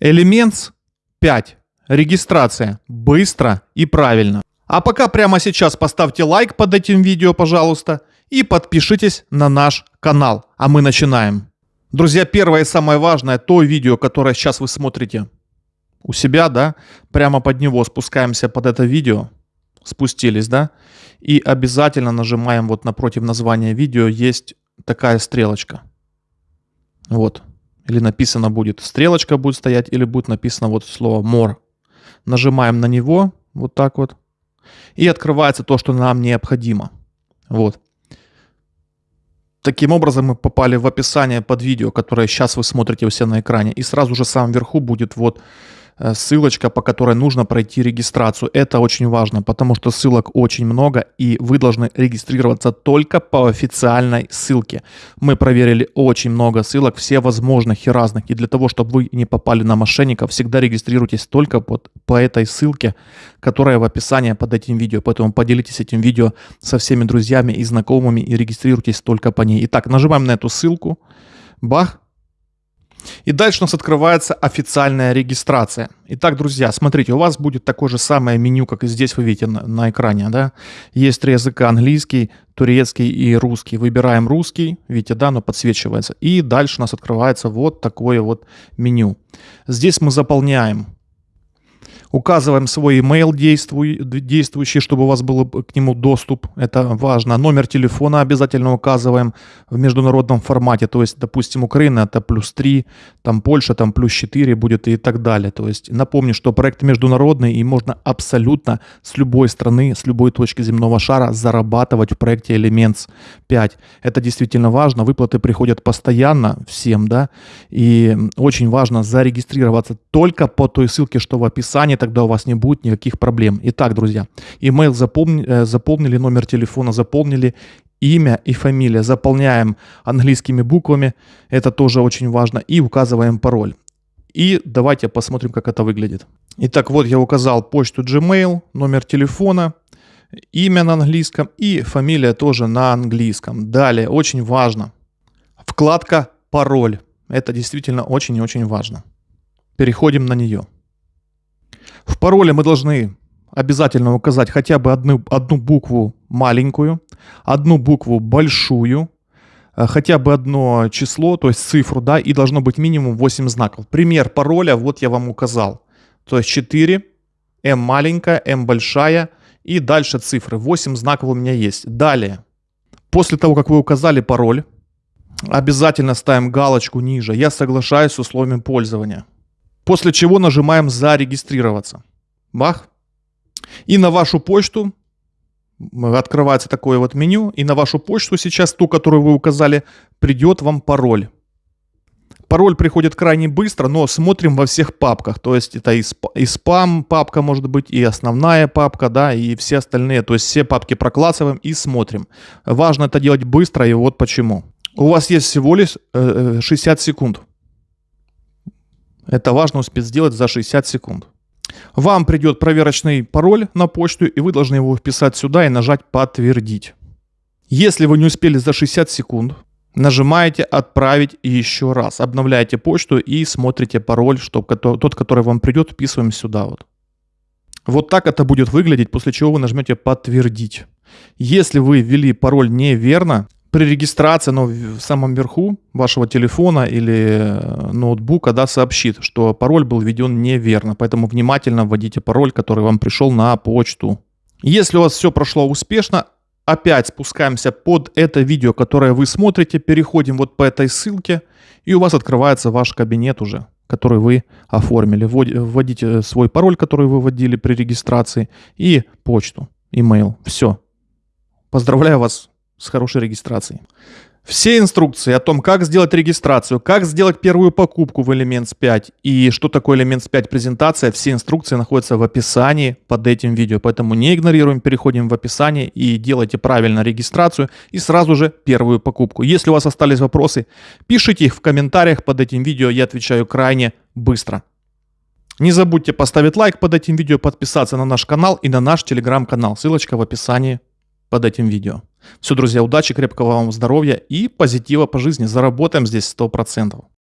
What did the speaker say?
Elements 5. Регистрация. Быстро и правильно. А пока прямо сейчас поставьте лайк под этим видео, пожалуйста, и подпишитесь на наш канал. А мы начинаем. Друзья, первое и самое важное, то видео, которое сейчас вы смотрите у себя, да, прямо под него спускаемся под это видео, спустились, да, и обязательно нажимаем вот напротив названия видео есть такая стрелочка. Вот. Или написано будет, стрелочка будет стоять, или будет написано вот слово more. Нажимаем на него, вот так вот, и открывается то, что нам необходимо. Вот. Таким образом мы попали в описание под видео, которое сейчас вы смотрите у себя на экране. И сразу же в самом верху будет вот ссылочка, по которой нужно пройти регистрацию. Это очень важно, потому что ссылок очень много, и вы должны регистрироваться только по официальной ссылке. Мы проверили очень много ссылок, все возможных и разных. И для того, чтобы вы не попали на мошенников, всегда регистрируйтесь только под, по этой ссылке, которая в описании под этим видео. Поэтому поделитесь этим видео со всеми друзьями и знакомыми и регистрируйтесь только по ней. Итак, нажимаем на эту ссылку. Бах, и дальше у нас открывается официальная регистрация. Итак, друзья, смотрите, у вас будет такое же самое меню, как и здесь вы видите на, на экране. Да? Есть три языка, английский, турецкий и русский. Выбираем русский, видите, да, оно подсвечивается. И дальше у нас открывается вот такое вот меню. Здесь мы заполняем Указываем свой email действующий, чтобы у вас был к нему доступ. Это важно. Номер телефона обязательно указываем в международном формате. То есть, допустим, Украина это плюс 3, там Польша там плюс 4 будет и так далее. То есть, напомню, что проект международный и можно абсолютно с любой страны, с любой точки земного шара зарабатывать в проекте Elements 5. Это действительно важно. Выплаты приходят постоянно всем, да. И очень важно зарегистрироваться только по той ссылке, что в описании тогда у вас не будет никаких проблем. Итак, друзья, email запомни, э, заполнили, номер телефона заполнили, имя и фамилия заполняем английскими буквами, это тоже очень важно, и указываем пароль. И давайте посмотрим, как это выглядит. Итак, вот я указал почту Gmail, номер телефона, имя на английском и фамилия тоже на английском. Далее, очень важно, вкладка «Пароль». Это действительно очень и очень важно. Переходим на нее. В пароле мы должны обязательно указать хотя бы одну, одну букву маленькую, одну букву большую, э, хотя бы одно число, то есть цифру, да, и должно быть минимум 8 знаков. Пример пароля вот я вам указал. То есть 4, М маленькая, М большая и дальше цифры. 8 знаков у меня есть. Далее, после того, как вы указали пароль, обязательно ставим галочку ниже. Я соглашаюсь с условием пользования. После чего нажимаем «Зарегистрироваться». Бах. И на вашу почту открывается такое вот меню. И на вашу почту сейчас, ту, которую вы указали, придет вам пароль. Пароль приходит крайне быстро, но смотрим во всех папках. То есть это и, сп и спам папка может быть, и основная папка, да, и все остальные. То есть все папки проклассываем и смотрим. Важно это делать быстро, и вот почему. У вас есть всего лишь э, 60 э, секунд. Это важно успеть сделать за 60 секунд. Вам придет проверочный пароль на почту, и вы должны его вписать сюда и нажать «Подтвердить». Если вы не успели за 60 секунд, нажимаете «Отправить» еще раз. Обновляете почту и смотрите пароль, чтобы тот, который вам придет, вписываем сюда. Вот. вот так это будет выглядеть, после чего вы нажмете «Подтвердить». Если вы ввели пароль неверно, при регистрации, но в самом верху вашего телефона или э, ноутбука да, сообщит, что пароль был введен неверно. Поэтому внимательно вводите пароль, который вам пришел на почту. Если у вас все прошло успешно, опять спускаемся под это видео, которое вы смотрите, переходим вот по этой ссылке, и у вас открывается ваш кабинет уже, который вы оформили. Вводите свой пароль, который вы вводили при регистрации, и почту, email. Все. Поздравляю вас с хорошей регистрацией. Все инструкции о том, как сделать регистрацию, как сделать первую покупку в Elements 5 и что такое Elements 5 презентация, все инструкции находятся в описании под этим видео. Поэтому не игнорируем, переходим в описание и делайте правильно регистрацию и сразу же первую покупку. Если у вас остались вопросы, пишите их в комментариях под этим видео, я отвечаю крайне быстро. Не забудьте поставить лайк под этим видео, подписаться на наш канал и на наш телеграм-канал. Ссылочка в описании под этим видео. Все, друзья, удачи, крепкого вам здоровья и позитива по жизни. Заработаем здесь 100%.